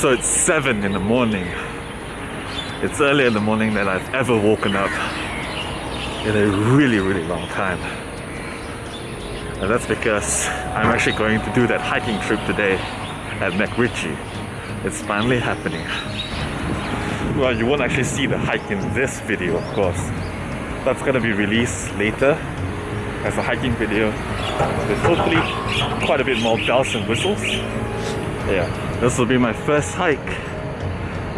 So it's 7 in the morning. It's earlier in the morning than I've ever woken up in a really, really long time. And that's because I'm actually going to do that hiking trip today at MacRitchie. It's finally happening. Well, you won't actually see the hike in this video, of course. That's gonna be released later as a hiking video with hopefully quite a bit more bells and whistles. Yeah, this will be my first hike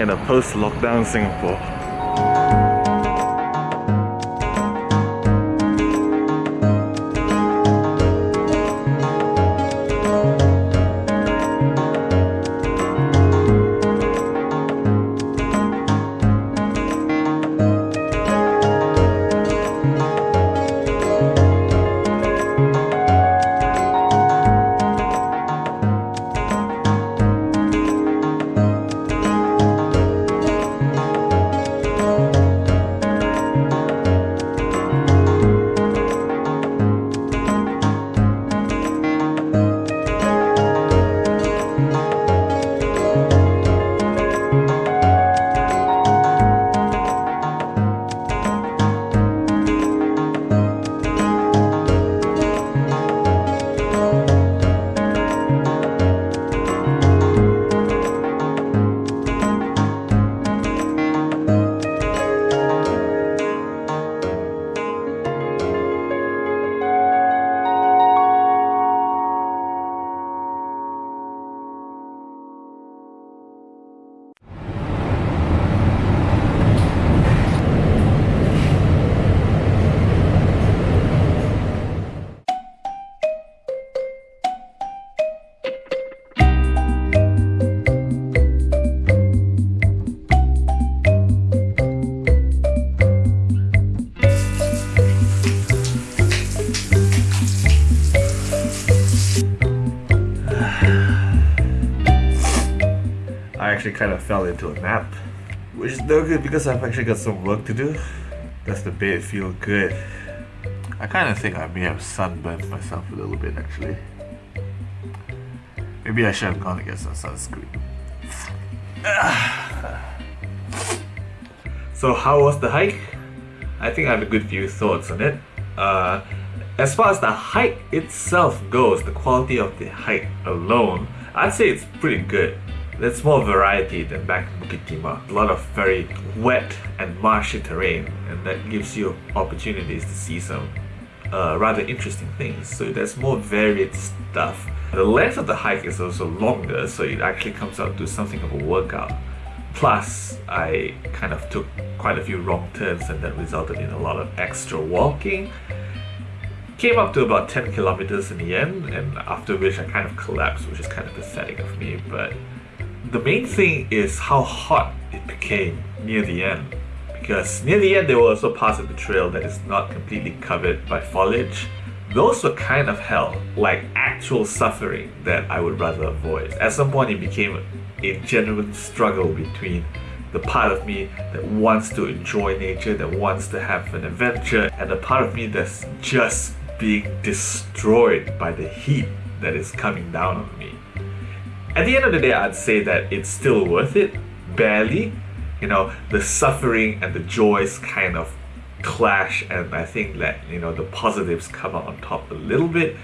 in a post-lockdown Singapore. Actually kind of fell into a nap, which is no good because I've actually got some work to do. Does the bed feel good? I kind of think I may have sunburned myself a little bit actually. Maybe I should have gone to get some sunscreen. so how was the hike? I think I have a good few thoughts on it. Uh, as far as the hike itself goes, the quality of the hike alone, I'd say it's pretty good. There's more variety than back in Bukit Timah. A lot of very wet and marshy terrain, and that gives you opportunities to see some uh, rather interesting things. So there's more varied stuff. The length of the hike is also longer, so it actually comes out to something of a workout. Plus, I kind of took quite a few wrong turns, and that resulted in a lot of extra walking. Came up to about 10 kilometers in the end, and after which I kind of collapsed, which is kind of pathetic of me, but the main thing is how hot it became near the end. Because near the end, there were also parts of the trail that is not completely covered by foliage. Those were kind of hell, like actual suffering that I would rather avoid. At some point, it became a genuine struggle between the part of me that wants to enjoy nature, that wants to have an adventure, and the part of me that's just being destroyed by the heat that is coming down on me. At the end of the day, I'd say that it's still worth it, barely. You know, the suffering and the joys kind of clash, and I think that, you know, the positives come out on top a little bit.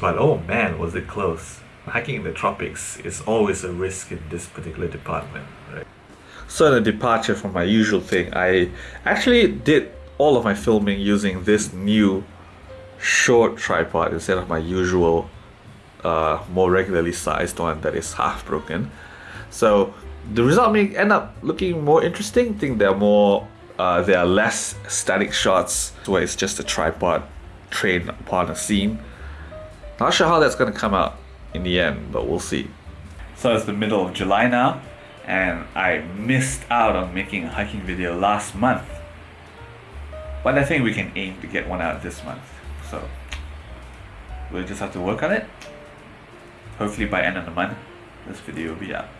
But oh man, was it close. Hiking in the tropics is always a risk in this particular department, right? So, the departure from my usual thing, I actually did all of my filming using this new short tripod instead of my usual uh, more regularly sized one that is half broken. So the result may end up looking more interesting. I think there are more, uh, there are less static shots where it's just a tripod trained upon a scene. Not sure how that's going to come out in the end, but we'll see. So it's the middle of July now, and I missed out on making a hiking video last month. But I think we can aim to get one out this month. So we'll just have to work on it hopefully by end of the month this video will be out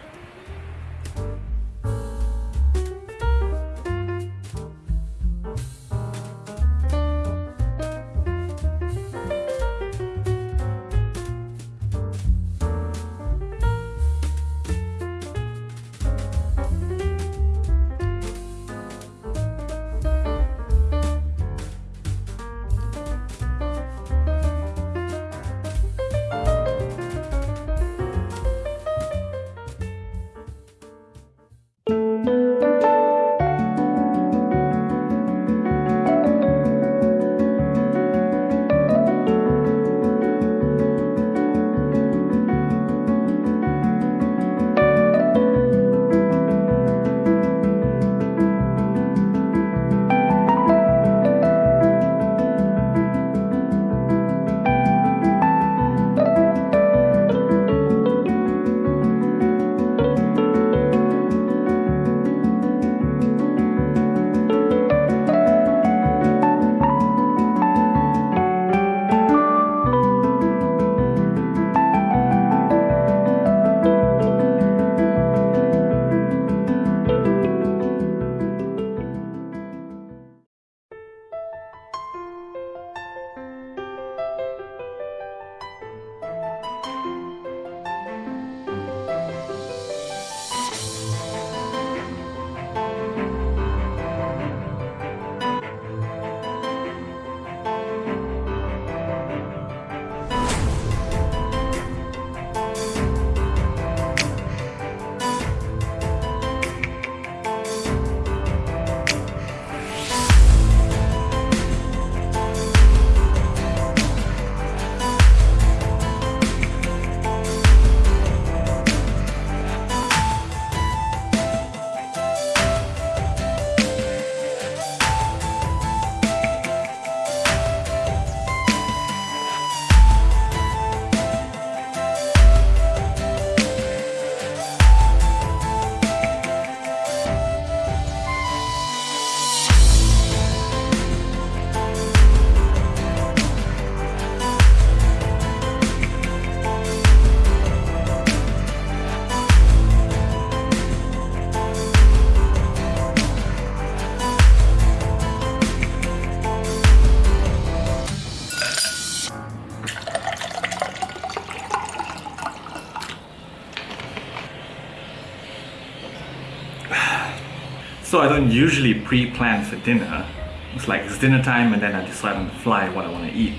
don't usually pre-plan for dinner. It's like it's dinner time and then I decide on the fly what I want to eat.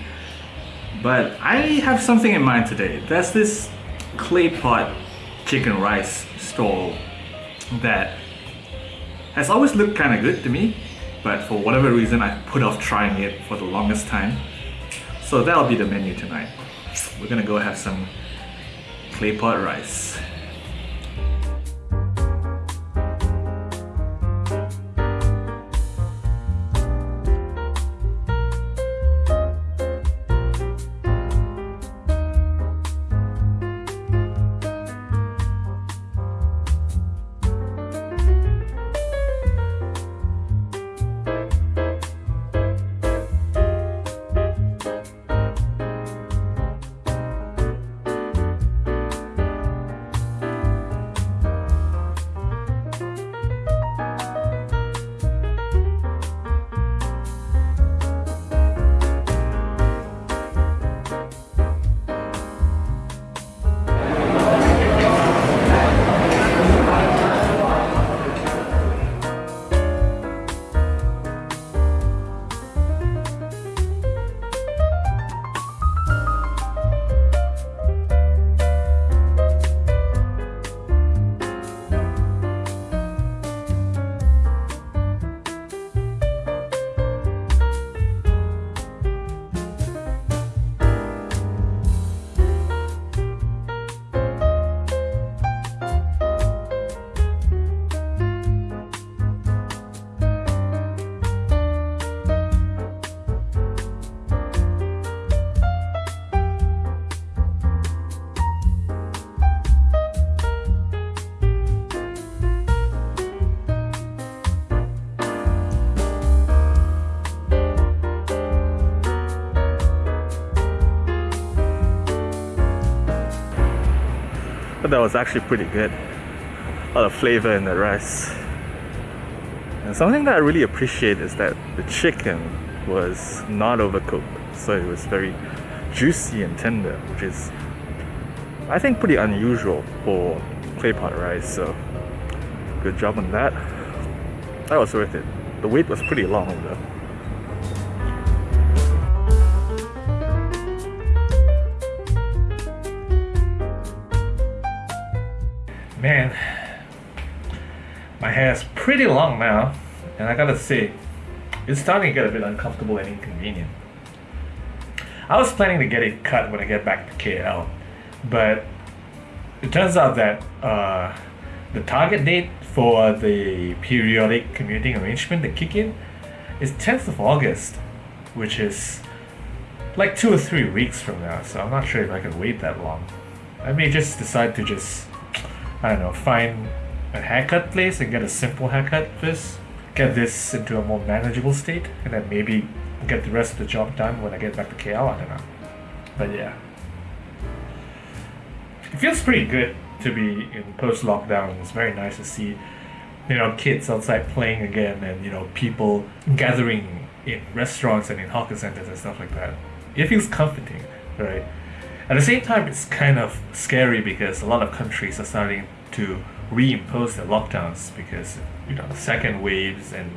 But I have something in mind today. There's this clay pot chicken rice stall that has always looked kind of good to me, but for whatever reason I put off trying it for the longest time. So that'll be the menu tonight. We're gonna go have some clay pot rice. But that was actually pretty good. A lot of flavor in the rice. And something that I really appreciate is that the chicken was not overcooked. So it was very juicy and tender, which is I think pretty unusual for clay pot rice. So good job on that. That was worth it. The wait was pretty long though. Man, my hair is pretty long now, and I gotta say, it's starting to get a bit uncomfortable and inconvenient. I was planning to get it cut when I get back to KL, but it turns out that uh, the target date for the periodic commuting arrangement to kick in is 10th of August, which is like two or three weeks from now, so I'm not sure if I can wait that long. I may just decide to just I don't know, find a haircut place and get a simple haircut first. Get this into a more manageable state, and then maybe get the rest of the job done when I get back to KL. I don't know. But yeah. It feels pretty good to be in post lockdown. It's very nice to see, you know, kids outside playing again and, you know, people gathering in restaurants and in hawker centers and stuff like that. It feels comforting, right? At the same time, it's kind of scary because a lot of countries are starting to reimpose their lockdowns because you know second waves and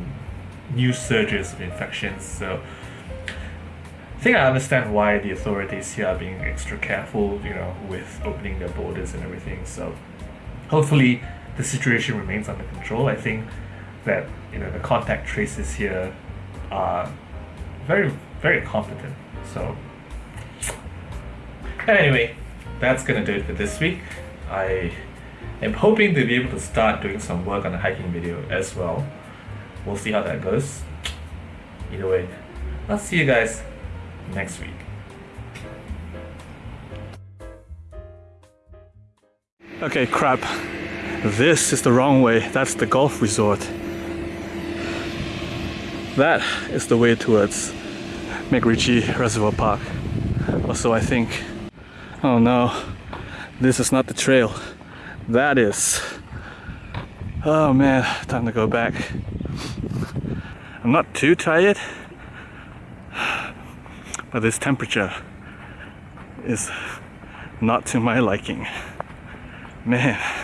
new surges of infections. So I think I understand why the authorities here are being extra careful, you know, with opening their borders and everything. So hopefully the situation remains under control. I think that you know the contact traces here are very very competent. So Anyway, that's gonna do it for this week. I am hoping to be able to start doing some work on the hiking video as well. We'll see how that goes. Either way, I'll see you guys next week. Okay, crap. This is the wrong way. That's the golf resort. That is the way towards MacRitchie Reservoir Park. Also, I think Oh no, this is not the trail. That is. Oh man, time to go back. I'm not too tired, but this temperature is not to my liking. Man.